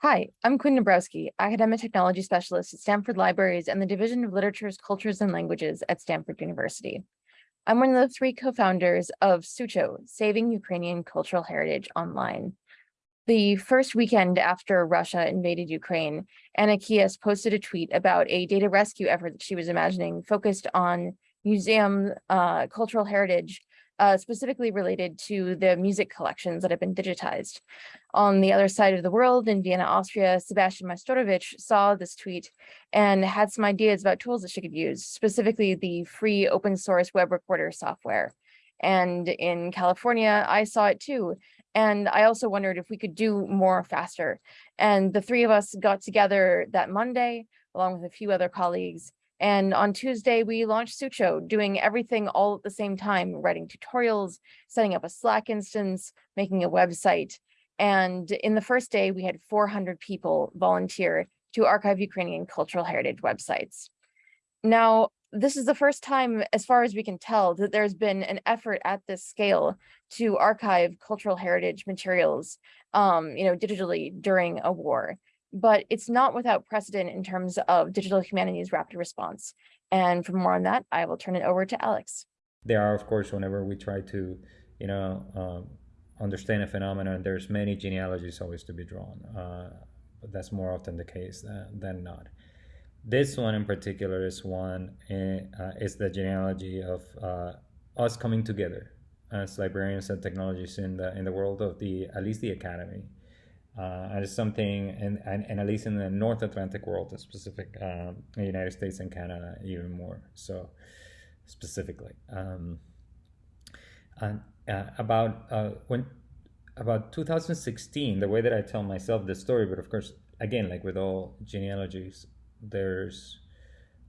Hi, I'm Quinn Dombrowski, Academic Technology Specialist at Stanford Libraries and the Division of Literatures, Cultures, and Languages at Stanford University. I'm one of the three co-founders of Sucho, Saving Ukrainian Cultural Heritage Online. The first weekend after Russia invaded Ukraine, Anna Kijas posted a tweet about a data rescue effort that she was imagining focused on museum uh, cultural heritage uh, specifically related to the music collections that have been digitized. On the other side of the world in Vienna, Austria, Sebastian Majstorovic saw this tweet and had some ideas about tools that she could use, specifically the free open source web recorder software. And in California, I saw it too. And I also wondered if we could do more faster. And the three of us got together that Monday, along with a few other colleagues, and on Tuesday, we launched Sucho, doing everything all at the same time, writing tutorials, setting up a Slack instance, making a website. And in the first day, we had 400 people volunteer to archive Ukrainian cultural heritage websites. Now, this is the first time, as far as we can tell, that there's been an effort at this scale to archive cultural heritage materials, um, you know, digitally during a war but it's not without precedent in terms of digital humanities rapid response. And for more on that, I will turn it over to Alex. There are, of course, whenever we try to, you know, um, understand a phenomenon, there's many genealogies always to be drawn. Uh, but that's more often the case than, than not. This one in particular is one, uh, is the genealogy of uh, us coming together as librarians and technologists in the in the world of the at least the academy uh, and it's something, and, and, and, at least in the North Atlantic world, specific, um, the United States and Canada even more so specifically. Um, and uh, about uh, when about 2016, the way that I tell myself this story, but of course, again, like with all genealogies, there's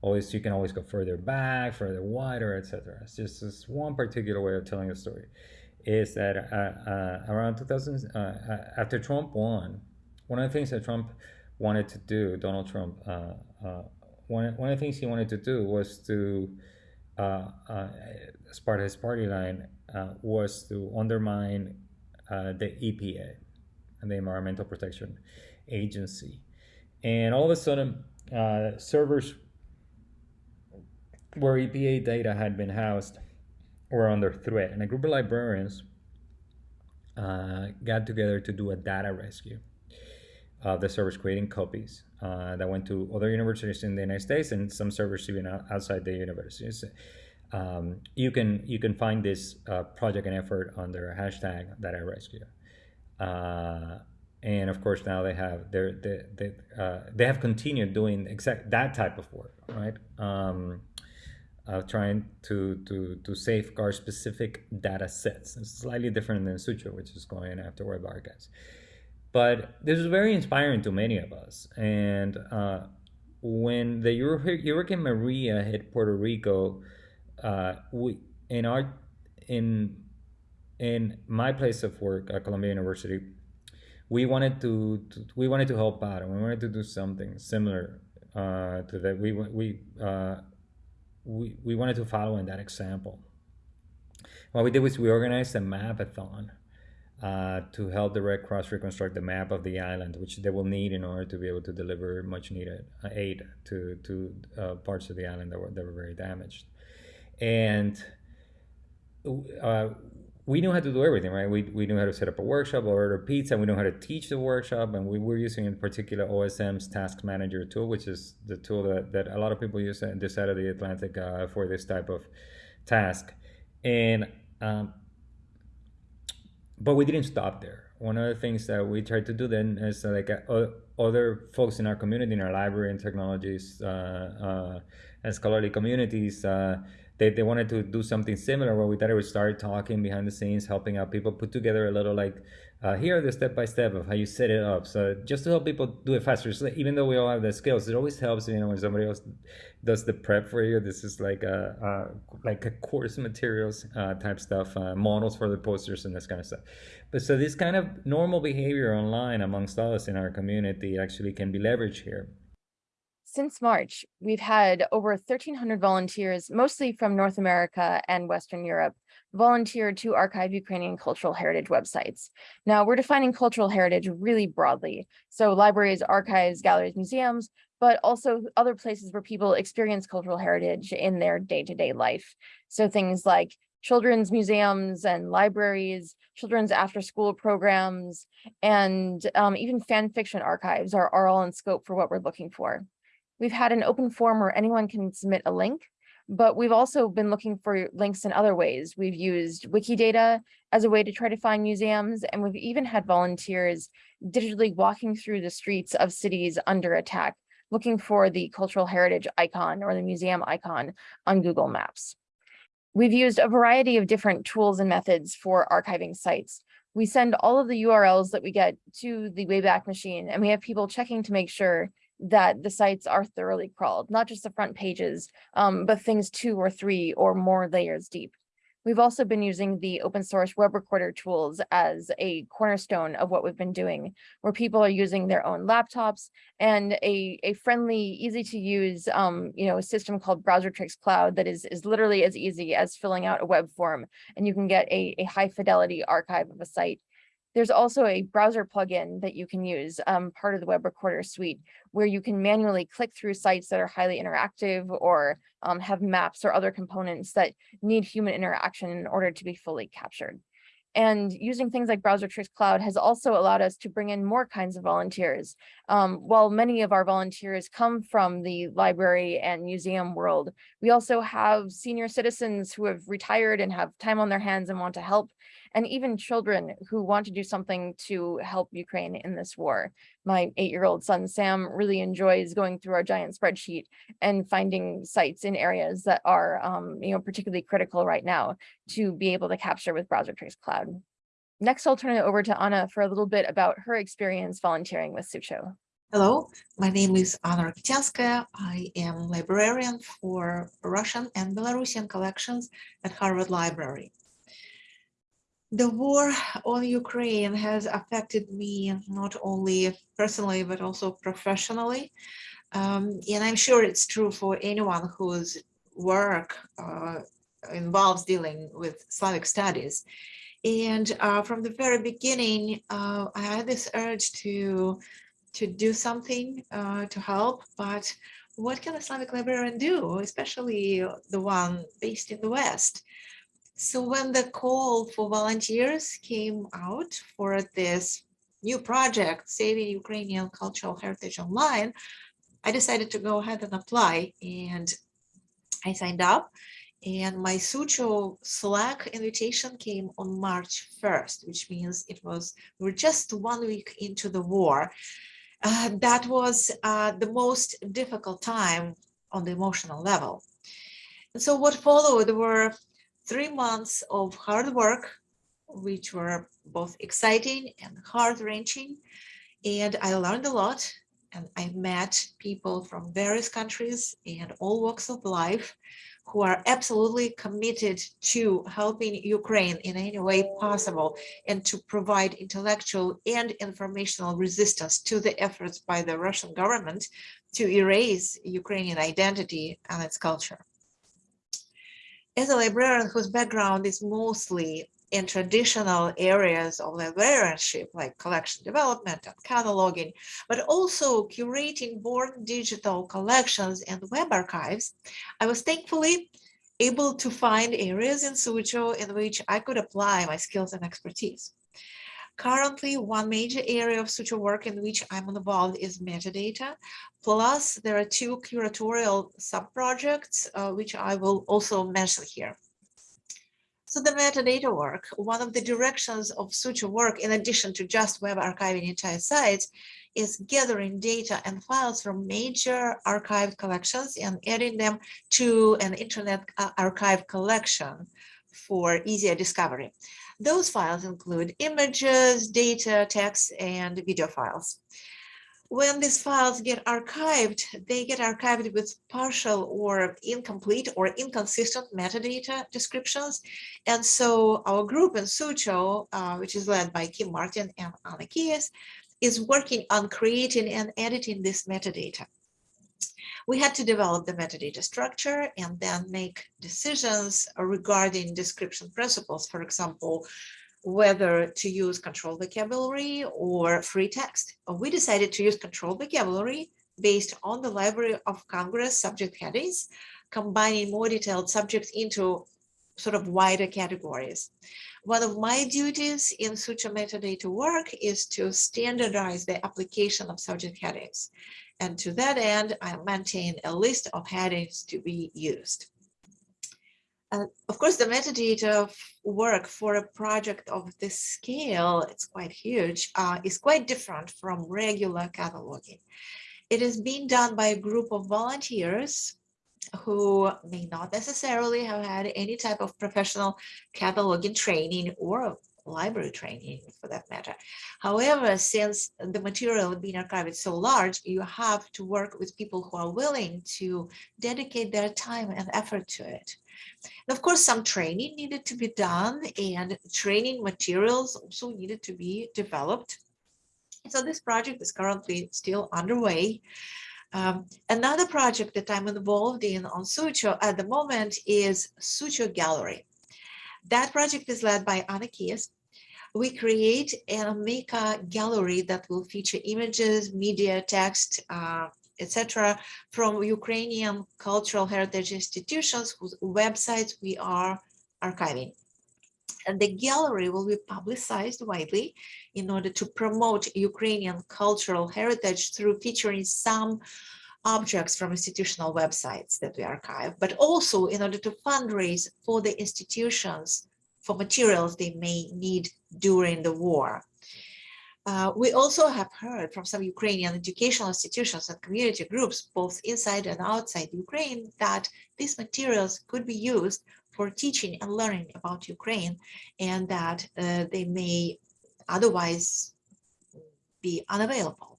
always you can always go further back, further wider, etc. It's just this one particular way of telling a story is that uh, uh, around 2000, uh, uh, after Trump won, one of the things that Trump wanted to do, Donald Trump, uh, one, one of the things he wanted to do was to, as part of his party line, was to undermine the EPA and the Environmental Protection Agency. And all of a sudden, servers where EPA data had been housed were under threat. And a group of librarians uh, got together to do a data rescue of the servers creating copies uh, that went to other universities in the United States and some servers even outside the universities. Um, you can you can find this uh, project and effort under hashtag data rescue. Uh, and of course now they have they they uh, they have continued doing exact that type of work, right? Um, uh, trying to, to, to safeguard specific data sets. It's slightly different than Sucho, which is going after web archives. But this is very inspiring to many of us. And uh, when the Hurricane Maria hit Puerto Rico, uh, we in our in in my place of work at Columbia University, we wanted to, to we wanted to help out, and we wanted to do something similar uh, to that. We we uh, we, we wanted to follow in that example. What we did was we organized a mapathon uh, to help the Red Cross reconstruct the map of the island, which they will need in order to be able to deliver much needed uh, aid to, to uh, parts of the island that were, that were very damaged. And uh, we knew how to do everything, right? We, we knew how to set up a workshop, or order pizza, we knew how to teach the workshop, and we were using in particular OSM's Task Manager tool, which is the tool that, that a lot of people use on this side of the Atlantic uh, for this type of task. And um, but we didn't stop there. One of the things that we tried to do then is uh, like uh, other folks in our community, in our library and technologies, uh, uh, and scholarly communities, uh, they, they wanted to do something similar where we thought we would start talking behind the scenes, helping out people, put together a little like, uh, here are the step by step of how you set it up. So just to help people do it faster. So even though we all have the skills, it always helps, you know, when somebody else does the prep for you. This is like a, a like a course materials uh, type stuff, uh, models for the posters and this kind of stuff. But so this kind of normal behavior online amongst us in our community actually can be leveraged here. Since March, we've had over 1,300 volunteers, mostly from North America and Western Europe, volunteer to archive Ukrainian cultural heritage websites. Now, we're defining cultural heritage really broadly. So libraries, archives, galleries, museums, but also other places where people experience cultural heritage in their day-to-day life. So things like children's museums and libraries, children's after-school programs, and um, even fan fiction archives are, are all in scope for what we're looking for. We've had an open form where anyone can submit a link, but we've also been looking for links in other ways. We've used Wikidata as a way to try to find museums, and we've even had volunteers digitally walking through the streets of cities under attack, looking for the cultural heritage icon or the museum icon on Google Maps. We've used a variety of different tools and methods for archiving sites. We send all of the URLs that we get to the Wayback Machine, and we have people checking to make sure that the sites are thoroughly crawled, not just the front pages, um, but things two or three or more layers deep. We've also been using the open source web recorder tools as a cornerstone of what we've been doing, where people are using their own laptops and a, a friendly, easy to use, um, you know, system called Browsertrix Cloud that is, is literally as easy as filling out a web form and you can get a, a high fidelity archive of a site there's also a browser plugin that you can use, um, part of the web recorder suite, where you can manually click through sites that are highly interactive or um, have maps or other components that need human interaction in order to be fully captured. And using things like Browsertrix Cloud has also allowed us to bring in more kinds of volunteers. Um, while many of our volunteers come from the library and museum world, we also have senior citizens who have retired and have time on their hands and want to help and even children who want to do something to help Ukraine in this war. My eight-year-old son, Sam, really enjoys going through our giant spreadsheet and finding sites in areas that are um, you know, particularly critical right now to be able to capture with Browsertrix Cloud. Next, I'll turn it over to Anna for a little bit about her experience volunteering with Sucho. Hello, my name is Anna Rakityanskaya. I am librarian for Russian and Belarusian collections at Harvard Library. The war on Ukraine has affected me not only personally, but also professionally. Um, and I'm sure it's true for anyone whose work uh, involves dealing with Slavic studies. And uh, from the very beginning, uh, I had this urge to, to do something uh, to help, but what can a Slavic librarian do, especially the one based in the West? So when the call for volunteers came out for this new project, Saving Ukrainian Cultural Heritage Online, I decided to go ahead and apply and I signed up and my Sucho Slack invitation came on March 1st, which means it was, we were just one week into the war. Uh, that was uh, the most difficult time on the emotional level. And so what followed were three months of hard work, which were both exciting and heart-wrenching. And I learned a lot and I met people from various countries and all walks of life who are absolutely committed to helping Ukraine in any way possible and to provide intellectual and informational resistance to the efforts by the Russian government to erase Ukrainian identity and its culture as a librarian whose background is mostly in traditional areas of librarianship like collection development and cataloging, but also curating born digital collections and web archives, I was thankfully able to find areas in Sucho in which I could apply my skills and expertise. Currently, one major area of Sucho work in which I'm involved is metadata. Plus, there are two curatorial sub-projects, uh, which I will also mention here. So the metadata work, one of the directions of Sucho work, in addition to just web archiving entire sites, is gathering data and files from major archived collections and adding them to an internet uh, archive collection for easier discovery. Those files include images, data, text, and video files. When these files get archived, they get archived with partial or incomplete or inconsistent metadata descriptions. And so our group in Sucho, uh, which is led by Kim Martin and Anna Kijas, is working on creating and editing this metadata. We had to develop the metadata structure and then make decisions regarding description principles, for example, whether to use control vocabulary or free text. We decided to use control vocabulary based on the Library of Congress subject headings, combining more detailed subjects into sort of wider categories. One of my duties in Sucho metadata work is to standardize the application of subject headings. And to that end, I maintain a list of headings to be used. Uh, of course, the metadata work for a project of this scale, it's quite huge, uh, is quite different from regular cataloging. It is being done by a group of volunteers who may not necessarily have had any type of professional cataloging training or library training for that matter. However, since the material being archived is so large, you have to work with people who are willing to dedicate their time and effort to it. And of course, some training needed to be done and training materials also needed to be developed. So this project is currently still underway. Um, another project that I'm involved in on Sucho at the moment is Sucho Gallery. That project is led by Anna Kijas. We create an Omeka gallery that will feature images, media, text, uh, etc., from Ukrainian cultural heritage institutions whose websites we are archiving. And the gallery will be publicized widely in order to promote Ukrainian cultural heritage through featuring some objects from institutional websites that we archive, but also in order to fundraise for the institutions for materials they may need during the war. Uh, we also have heard from some Ukrainian educational institutions and community groups, both inside and outside Ukraine, that these materials could be used for teaching and learning about Ukraine and that uh, they may otherwise be unavailable.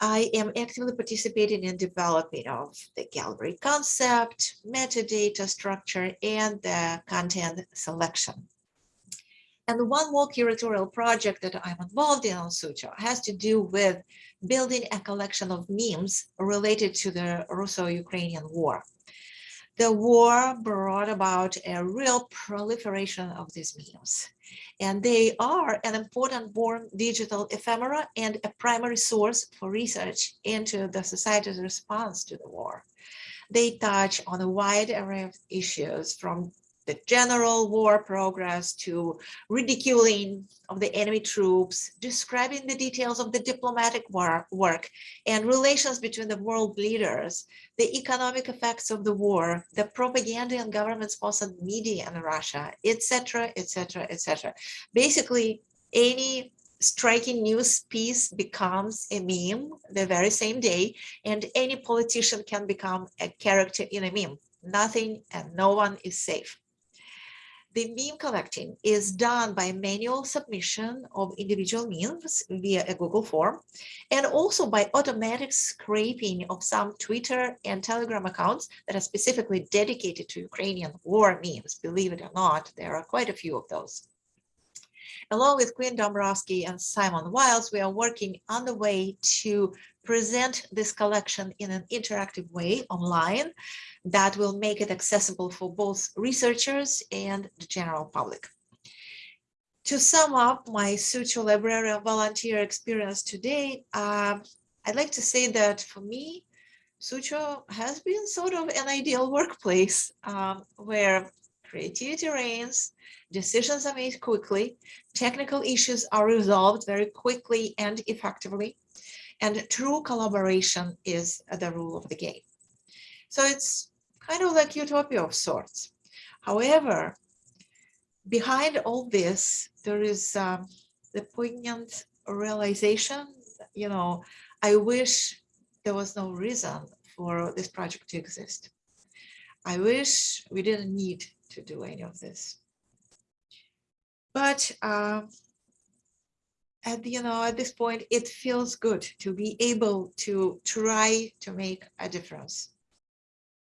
I am actively participating in development of the gallery concept, metadata structure, and the content selection. And one more curatorial project that I'm involved in on Sucho has to do with building a collection of memes related to the Russo-Ukrainian war. The war brought about a real proliferation of these memes and they are an important born digital ephemera and a primary source for research into the society's response to the war. They touch on a wide array of issues from the general war progress to ridiculing of the enemy troops, describing the details of the diplomatic war, work and relations between the world leaders, the economic effects of the war, the propaganda and government-sponsored media in Russia, etc., etc., etc. Basically, any striking news piece becomes a meme the very same day, and any politician can become a character in a meme. Nothing and no one is safe. The meme collecting is done by manual submission of individual memes via a Google form, and also by automatic scraping of some Twitter and Telegram accounts that are specifically dedicated to Ukrainian war memes. Believe it or not, there are quite a few of those. Along with Quinn Dombrowski and Simon Wiles, we are working on the way to present this collection in an interactive way online that will make it accessible for both researchers and the general public. To sum up my Sucho Librarian volunteer experience today, uh, I'd like to say that for me, Sucho has been sort of an ideal workplace um, where creativity reigns, decisions are made quickly, technical issues are resolved very quickly and effectively, and true collaboration is the rule of the game. So it's kind of like utopia of sorts. However, behind all this, there is um, the poignant realization, you know, I wish there was no reason for this project to exist. I wish we didn't need to do any of this. But uh, at you know at this point, it feels good to be able to try to make a difference.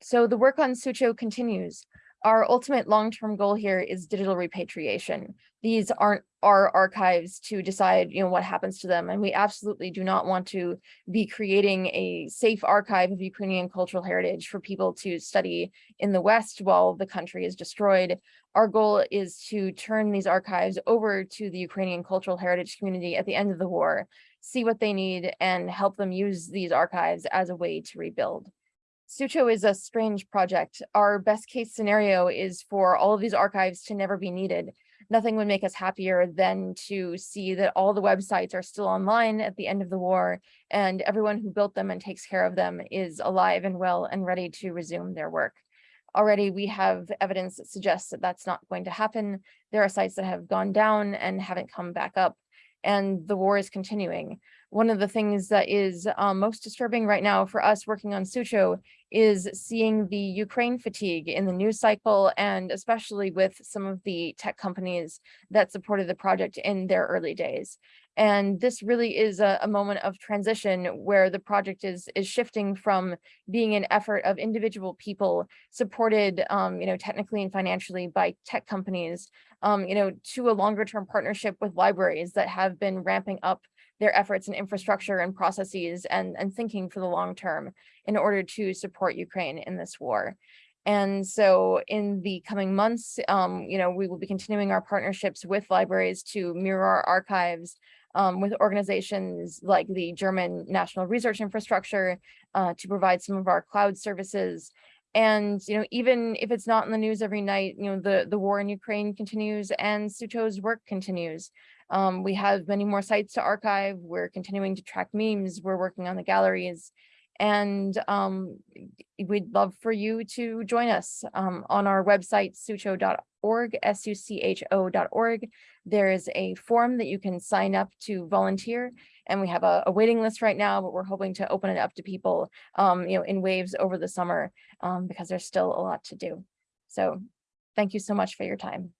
So the work on Sucho continues. Our ultimate long-term goal here is digital repatriation. These aren't our archives to decide, you know, what happens to them. And we absolutely do not want to be creating a safe archive of Ukrainian cultural heritage for people to study in the West while the country is destroyed. Our goal is to turn these archives over to the Ukrainian cultural heritage community at the end of the war, see what they need and help them use these archives as a way to rebuild. Sucho is a strange project. Our best case scenario is for all of these archives to never be needed. Nothing would make us happier than to see that all the websites are still online at the end of the war and everyone who built them and takes care of them is alive and well and ready to resume their work. Already we have evidence that suggests that that's not going to happen. There are sites that have gone down and haven't come back up and the war is continuing. One of the things that is um, most disturbing right now for us working on Sucho is seeing the Ukraine fatigue in the news cycle and especially with some of the tech companies that supported the project in their early days. And this really is a, a, moment of transition where the project is, is shifting from being an effort of individual people supported, um, you know, technically and financially by tech companies, um, you know, to a longer term partnership with libraries that have been ramping up their efforts and infrastructure and processes and, and thinking for the long term in order to support Ukraine in this war. And so in the coming months, um, you know, we will be continuing our partnerships with libraries to mirror our archives um, with organizations like the German National Research Infrastructure uh, to provide some of our cloud services. And, you know, even if it's not in the news every night, you know, the, the war in Ukraine continues and Sucho's work continues. Um, we have many more sites to archive. We're continuing to track memes. We're working on the galleries. And um, we'd love for you to join us um, on our website, sucho.org, S-U-C-H-O.org. There is a form that you can sign up to volunteer. And we have a, a, waiting list right now, but we're hoping to open it up to people, um, you know, in waves over the summer um, because there's still a lot to do. So thank you so much for your time.